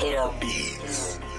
Hit 'em.